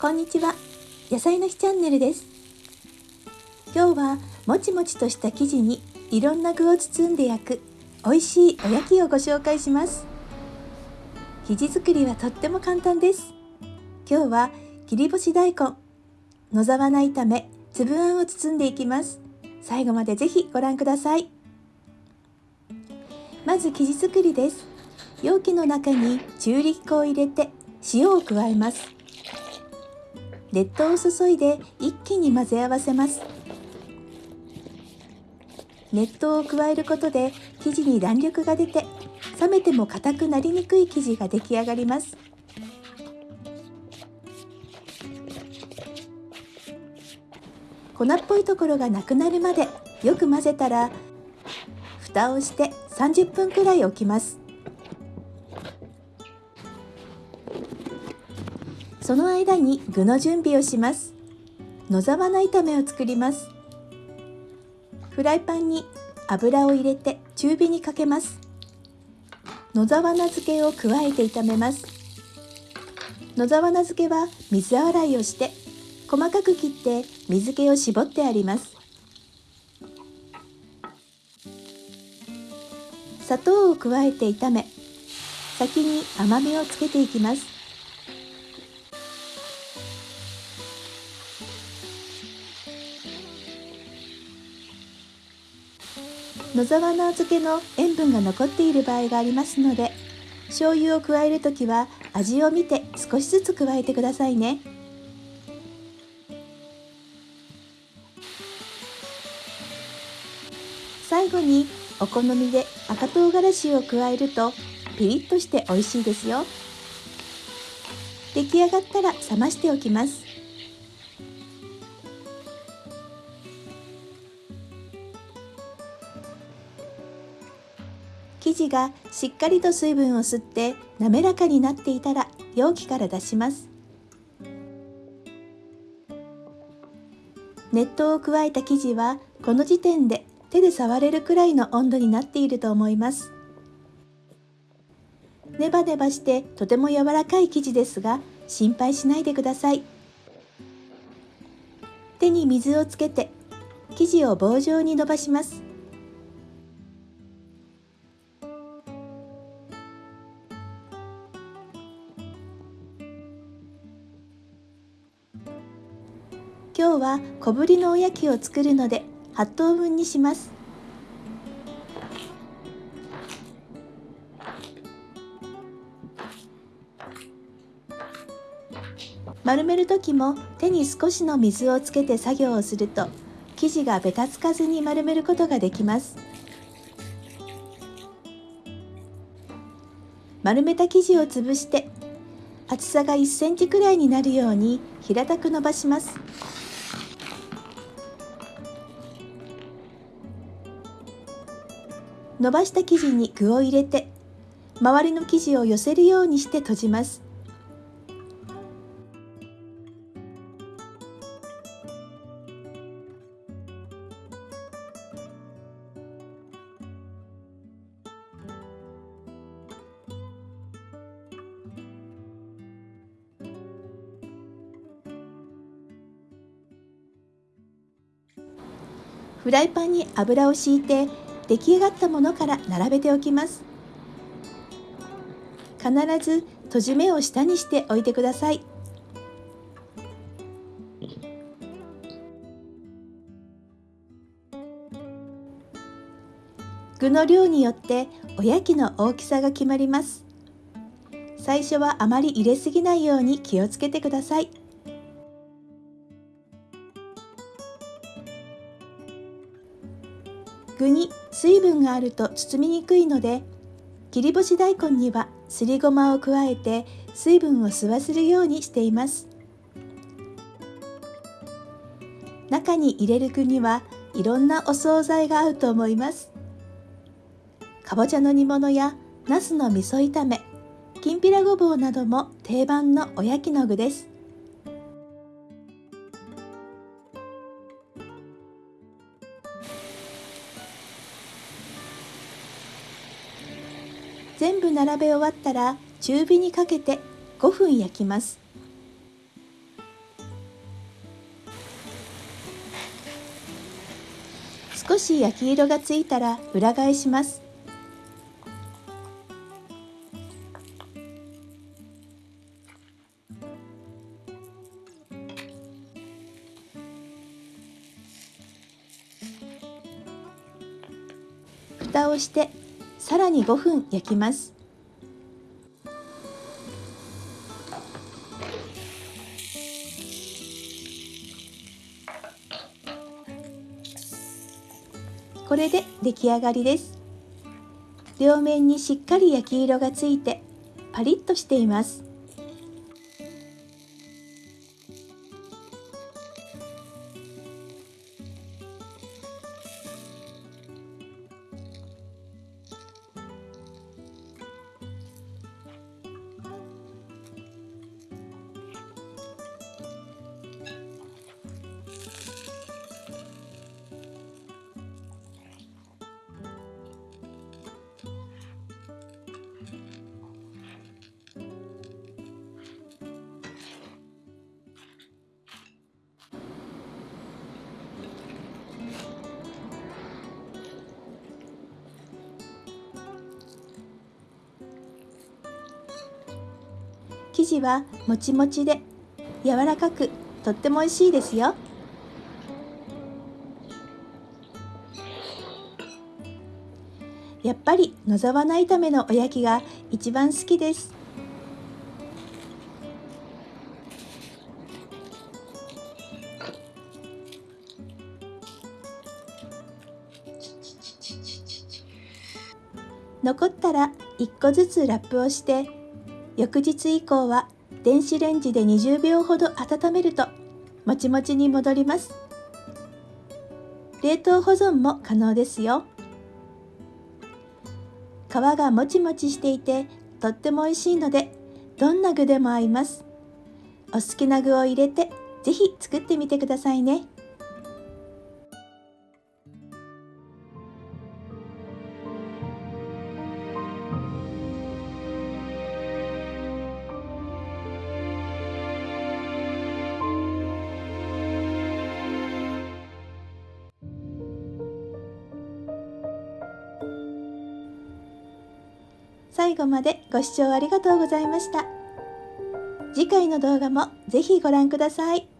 こんにちは。野菜の日チャンネルです。今日はもちもちとした生地にいろんな具を包んで焼く美味しいおやきをご紹介します。生地作りはとっても簡単です。今日は切り干し大根野沢菜炒め粒あんを包んでいきます。最後までぜひご覧ください。まず生地作りです。容器の中に中力粉を入れて塩を加えます。熱湯を注いで一気に混ぜ合わせます。熱湯を加えることで生地に弾力が出て冷めても硬くなりにくい生地が出来上がります。粉っぽいところがなくなるまでよく混ぜたら蓋をして30分くらい置きます。その間に具の準備をします。野沢菜炒めを作ります。フライパンに油を入れて中火にかけます。野沢菜漬けを加えて炒めます。野沢菜漬けは水洗いをして細かく切って水気を絞ってあります。砂糖を加えて炒め先に甘みをつけていきます。野沢菜漬けの塩分が残っている場合がありますので醤油を加えるときは味を見て少しずつ加えてくださいね。最後にお好みで赤唐辛子を加えるとピリッとして美味しいですよ。出来上がったら冷ましておきます。生地がしっかりと水分を吸って滑らかになっていたら容器から出します。熱湯を加えた生地はこの時点で手で触れるくらいの温度になっていると思います。ネバネバしてとても柔らかい生地ですが心配しないでください。手に水をつけて生地を棒状に伸ばします。今日は小ぶりのおやきを作るので8等分にします。丸める時も手に少しの水をつけて作業をすると生地がべたつかずに丸めることができます。丸めた生地を潰して厚さが1センチくらいになるように平たく伸ばします。伸ばした生地に具を入れて周りの生地を寄せるようにして閉じます。フライパンに油を敷いて出来上がったものから並べておきます。必ず閉じ目を下にしておいてください。具の量によっておやきの大きさが決まります。最初はあまり入れすぎないように気をつけてください。具に水分があると包みにくいので切り干し大根にはすりごまを加えて水分を吸わせるようにしています。中に入れる具にはいろんなお惣菜が合うと思います。かぼちゃの煮物やなすの味噌炒めきんぴらごぼうなども定番のおやきの具です。部並べ終わったら中火にかけて5分焼きます。少し焼き色がついたら裏返します。蓋をしてさらに5分焼きます。これで出来上がりです。両面にしっかり焼き色がついてパリッとしています。生地はもちもちで柔らかくとっても美味しいですよ。やっぱり野沢菜炒めのおやきが一番好きです。残ったら1個ずつラップをして翌日以降は電子レンジで20秒ほど温めるともちもちに戻ります。冷凍保存も可能ですよ。皮がもちもちしていてとっても美味しいのでどんな具でも合います。お好きな具を入れてぜひ作ってみてくださいね。最後までご視聴ありがとうございました。次回の動画もぜひご覧ください。